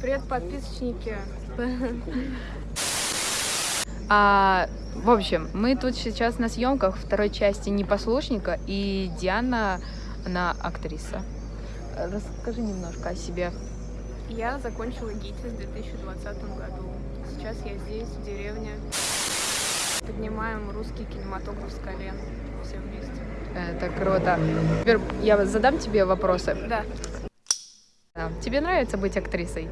Привет, подписчики. А, в общем, мы тут сейчас на съемках второй части «Непослушника», и Диана, она актриса. Расскажи немножко о себе. Я закончила ГИТИС в 2020 году. Сейчас я здесь, в деревне. Поднимаем русский кинематограф с колен. Все вместе. Это круто. Теперь я задам тебе вопросы. Да. Да. Тебе нравится быть актрисой?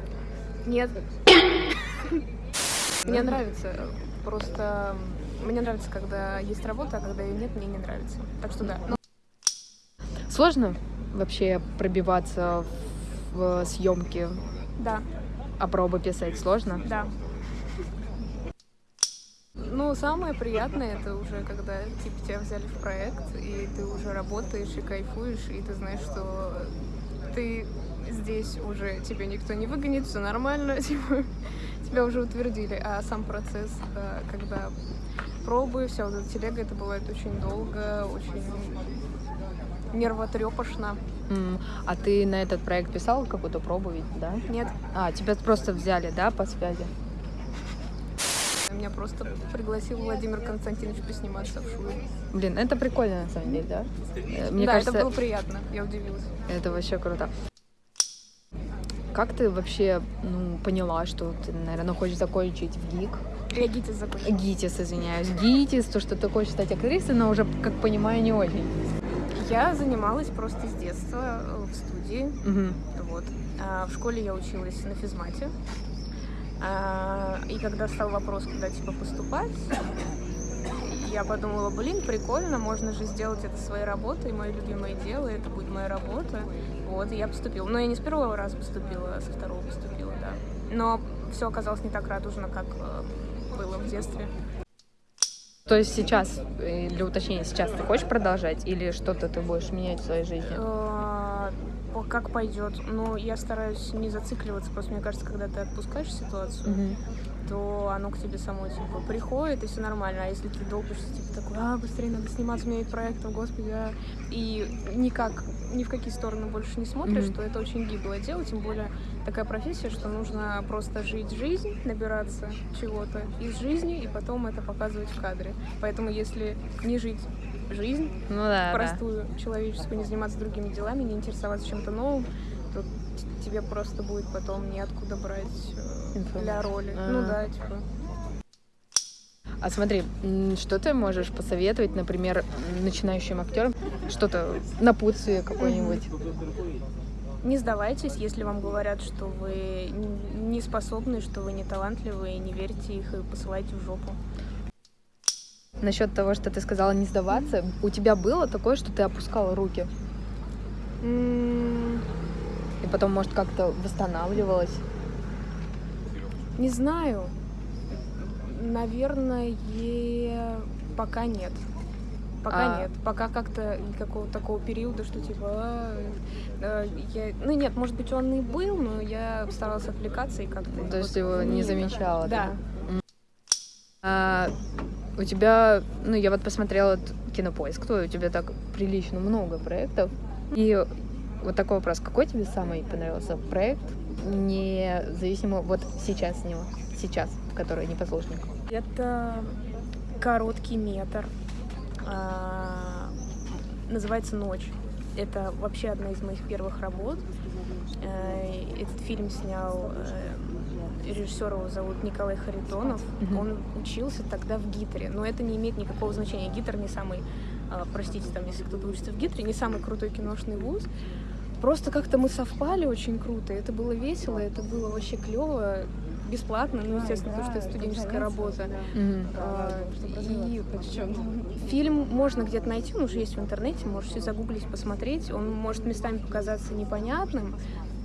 Нет. Мне нравится. Просто мне нравится, когда есть работа, а когда ее нет, мне не нравится. Так что да. Ну, Сложно вообще пробиваться в съемки, да, а пробы писать сложно? да. Ну, самое приятное это уже когда типа тебя взяли в проект, и ты уже работаешь и кайфуешь, и ты знаешь, что ты здесь уже тебя никто не выгонит, все нормально, типа, тебя уже утвердили. А сам процесс, э, когда пробы, вся вот эта телега, это бывает очень долго, очень нервотрепошно. М, А ты на этот проект писал какую-то пробу ведь, да? Нет, А, тебя просто взяли, да, по связи? Меня просто пригласил Владимир Константинович посниматься в шуе. Блин, это прикольно на самом деле, да? Э, Мне да, кажется, это было приятно, я удивилась. это вообще круто. Как ты вообще ну, поняла, что ты, наверное, хочешь закончить в ГИК? Я ГИТИС закончила. ГИТИС, извиняюсь. ГИТИС, то, что ты хочешь стать актрисой, но уже, как понимаю, не очень. Я занималась просто с детства э, в студии. Мгм. Вот. А в школе я училась на физмате. А, и когда стал вопрос, куда типа поступать, я подумала, блин, прикольно, можно же сделать это своей работой, мое любимое дело, это будет моя работа. Вот, и я поступила. Но я не с первого раза поступила, а со второго поступила, да. Но все оказалось не так радужно, как э, было в детстве. То есть сейчас, э, для уточнения, сейчас ты хочешь продолжать или что-то ты будешь менять в своей жизни? Как пойдет. Но я стараюсь не зацикливаться. Просто мне кажется, когда ты отпускаешь ситуацию, Мгм. то оно к тебе само типа приходит, и все нормально. А если ты долбишься, типа такой, а, быстрее надо сниматься, у меня есть проект, о, господи, а». И никак, ни в какие стороны больше не смотришь, Мгм. то это очень гиблое дело, тем более такая профессия, что нужно просто жить жизнь, набираться чего-то из жизни, и потом это показывать в кадре. Поэтому если не жить жизнь, Ну да, да. простую человеческую, не заниматься другими делами, не интересоваться чем-то новым, то тебе просто будет потом неоткуда брать э, для Информацию. роли. А. Ну да, типа. А смотри, что ты можешь посоветовать, например, начинающим актерам? Что-то напутствие какое-нибудь? Не сдавайтесь, если вам говорят, что вы не способны, что вы не талантливы, не верьте их и посылайте в жопу. Насчет того, что ты сказала не сдаваться, у тебя было такое, что ты опускала руки? И потом, может, как-то восстанавливалась? Не знаю. Наверное, пока нет. Пока А. нет. Пока как-то никакого такого периода, что типа... «А, э, я... Ну нет, может быть, он и был, но я старалась отвлекаться и как-то... То есть вот его не замечала? Да. А, у тебя, ну, я вот посмотрела кинопоиск твой, у тебя так прилично много проектов. И вот такой вопрос, какой тебе самый понравился проект, независимо вот сейчас с него, сейчас, который непослушник? Это короткий метр. А, Называется «Ночь». Это вообще одна из моих первых работ. Э, Этот фильм снял э, режиссер его зовут Николай Харитонов. Мгм. Он учился тогда в ГИТРе, но это не имеет никакого значения. ГИТР не самый, а, простите, там, если кто-то учится в ГИТРе, не самый крутой киношный вуз. Просто как-то мы совпали очень круто, это было весело, это было вообще клево, бесплатно, ну, естественно, потому что это студенческая работа. А, И фильм можно где-то найти, он уже есть в интернете, можете загуглить, посмотреть. Он может местами показаться непонятным,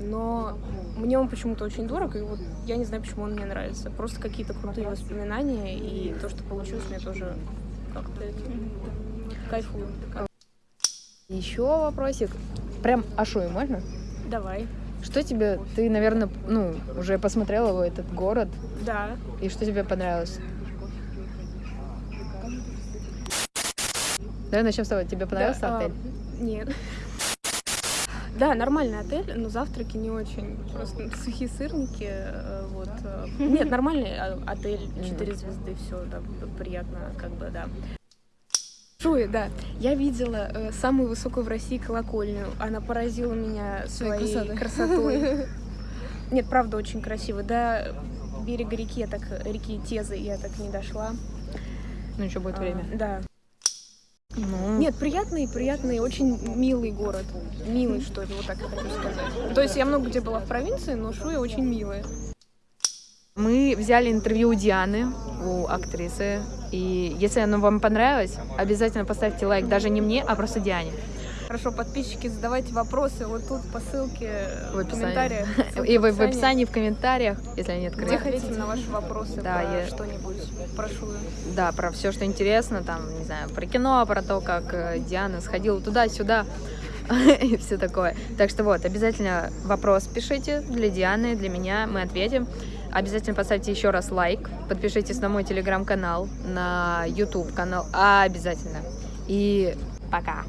но мне он почему-то очень дорог, и вот я не знаю, почему он мне нравится. Просто какие-то крутые воспоминания, и то, что получилось, мне тоже как-то кайфую. Еще вопросик. Прям Ашуй можно? Давай. Что тебе, ты, наверное, ну, уже посмотрела его, этот город, Да. и что тебе понравилось? Давай начнем с того, тебе понравился Да, а, отель? Нет. Да, нормальный отель, но завтраки не очень. Просто сухие сырники. э, Вот. э. Нет, нормальный э, отель, 4 звезды, все, да, приятно, как бы, да. Шуи, да. Я видела э, самую высокую в России колокольню. Она поразила меня Своей своей красотой. красотой. Нет, правда, очень красиво. До берега реки я так, реки Тезы я так не дошла. Ну, еще будет А, время. Да. Ну, Нет, приятный, приятный, очень милый город. Милый, что ли, вот так я хочу сказать. То есть я много где была в провинции, но Шуя очень милая. Мы взяли интервью у Дианы, у актрисы. И если оно вам понравилось, обязательно поставьте лайк даже не мне, а просто Диане. Хорошо, подписчики, задавайте вопросы вот тут по ссылке В в, описании. комментариях. И в, в описании, в комментариях, если они Мы открыты. ответим на ваши вопросы Да, про я- что-нибудь, про Шую. Да, про все, что интересно, там, не знаю, про кино, про то, как э, Диана сходила туда-сюда и все такое. Так что вот, обязательно вопрос пишите для Дианы, для меня, мы ответим. Обязательно поставьте еще раз лайк, подпишитесь на мой телеграм-канал, на YouTube канал, обязательно. И пока.